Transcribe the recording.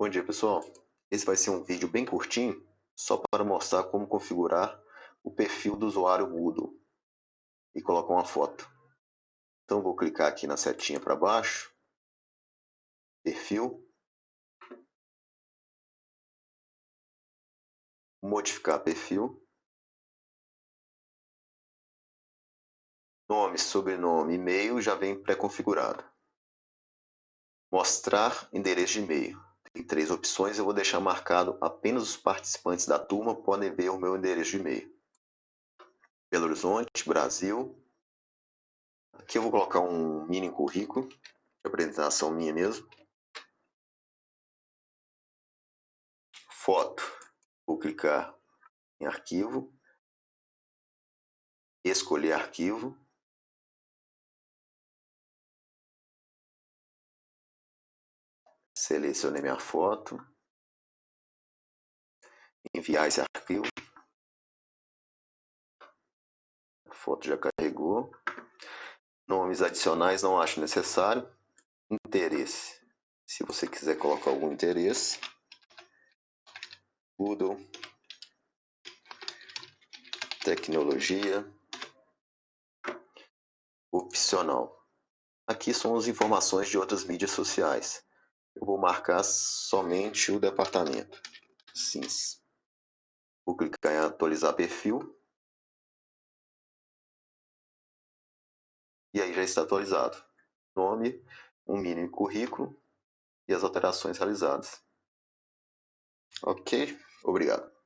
Bom dia pessoal, esse vai ser um vídeo bem curtinho, só para mostrar como configurar o perfil do usuário Moodle e colocar uma foto. Então vou clicar aqui na setinha para baixo, perfil, modificar perfil, nome, sobrenome, e-mail já vem pré-configurado. Mostrar endereço de e-mail. Tem três opções, eu vou deixar marcado apenas os participantes da turma podem ver o meu endereço de e-mail. Belo Horizonte, Brasil. Aqui eu vou colocar um mini currículo, apresentação minha mesmo. Foto. Vou clicar em arquivo, escolher arquivo. Selecionei minha foto. Enviar esse arquivo. A foto já carregou. Nomes adicionais não acho necessário. Interesse. Se você quiser colocar algum interesse. Google. Tecnologia. Opcional. Aqui são as informações de outras mídias sociais eu vou marcar somente o departamento. Sim. Vou clicar em atualizar perfil. E aí já está atualizado. Nome, um mínimo currículo e as alterações realizadas. Ok? Obrigado.